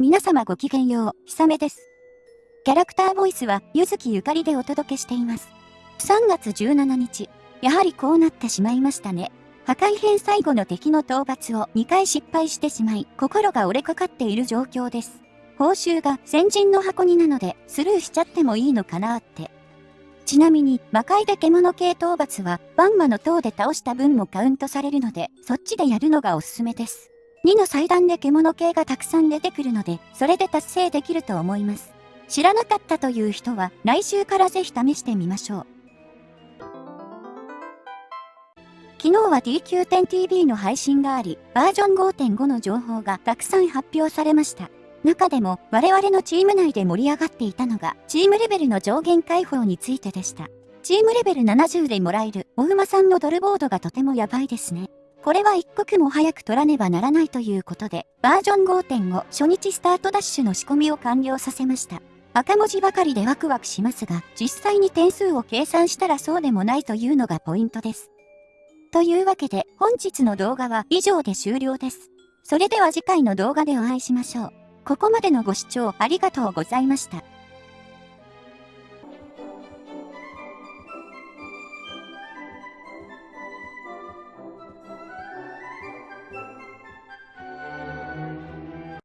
皆様ごきげんよう、ひさめです。キャラクターボイスは、ゆずきゆかりでお届けしています。3月17日、やはりこうなってしまいましたね。破壊編最後の敵の討伐を2回失敗してしまい、心が折れかかっている状況です。報酬が先人の箱になので、スルーしちゃってもいいのかなって。ちなみに、魔界で獣系討伐は、バンマの塔で倒した分もカウントされるので、そっちでやるのがおすすめです。2の祭壇で獣系がたくさん出てくるので、それで達成できると思います。知らなかったという人は、来週からぜひ試してみましょう。昨日は DQ10TV の配信があり、バージョン5.5の情報がたくさん発表されました。中でも我々のチーム内で盛り上がっていたのが、チームレベルの上限解放についてでした。チームレベル70でもらえる、お馬さんのドルボードがとてもやばいですね。これは一刻も早く取らねばならないということで、バージョン5.5初日スタートダッシュの仕込みを完了させました。赤文字ばかりでワクワクしますが、実際に点数を計算したらそうでもないというのがポイントです。というわけで、本日の動画は以上で終了です。それでは次回の動画でお会いしましょう。ここまでのご視聴ありがとうございました。